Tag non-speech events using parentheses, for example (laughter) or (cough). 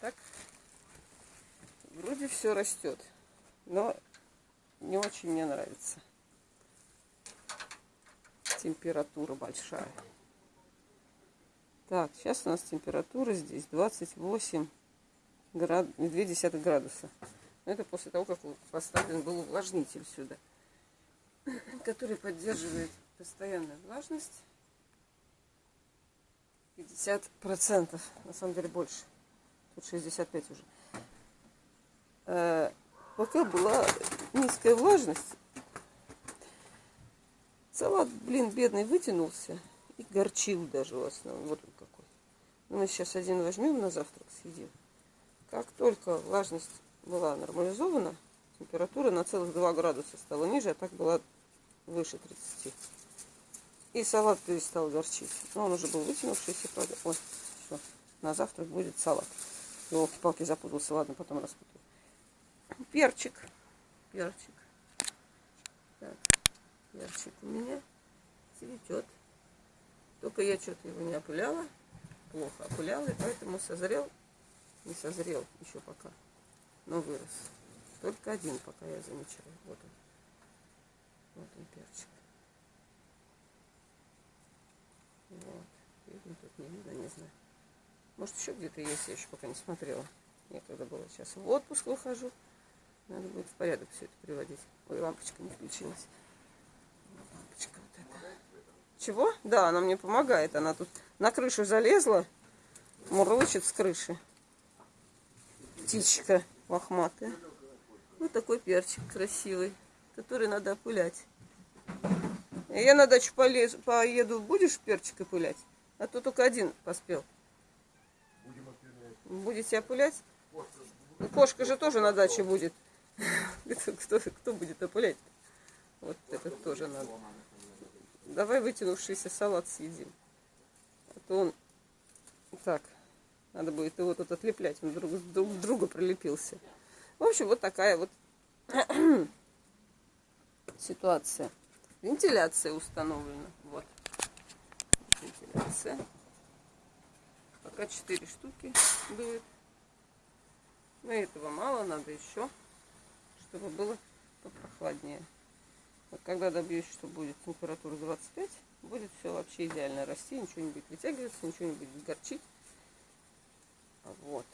так вроде все растет, но не очень мне нравится. Температура большая. Так, сейчас у нас температура здесь 28 град... 2 градуса. Но это после того, как поставлен был увлажнитель сюда, который поддерживает постоянную влажность. 50%, на самом деле больше. Тут 65 уже. Э, пока была низкая влажность, салат, блин, бедный вытянулся и горчил даже в основном. Вот он какой. Ну, мы сейчас один возьмем на завтрак, съедим. Как только влажность была нормализована, температура на целых 2 градуса стала ниже, а так была выше 30. И салат перестал горчить. Но он уже был вытянувшийся. Ой, все. На завтрак будет салат. Елки-палки запутался. Ладно, потом распутаю. Перчик. Перчик. Так. Перчик у меня цветет. Только я что-то его не опыляла. Плохо опыляла. И поэтому созрел. Не созрел еще пока. Но вырос. Только один пока я замечаю. Вот он. Вот он перчик. Вот. Видно, тут не видно, не знаю. Может, еще где-то есть, я еще пока не смотрела. Некогда было. Сейчас в отпуск выхожу. Надо будет в порядок все это приводить. Ой, лампочка не включилась. Лампочка вот эта. Чего? Да, она мне помогает. Она тут на крышу залезла. Мурлычет с крыши. Птичка лохматая. Вот такой перчик красивый, который надо опылять. Я на дачу полез, поеду, будешь перчик опылять? А то только один поспел. Будете опылять? Ну, кошка же тоже на даче будет. (laughs) Кто, кто будет опылять? Вот это тоже надо. Давай вытянувшийся салат съедим. А то он... Так, надо будет его тут отлеплять. Он друг, друг друга прилепился. В общем, вот такая вот (clears throat) ситуация. Вентиляция установлена. Вот. Вентиляция. Пока 4 штуки будет. Но этого мало, надо еще, чтобы было попрохладнее. Вот когда добьюсь, что будет температура 25, будет все вообще идеально расти, ничего не будет вытягиваться, ничего не будет горчить. Вот.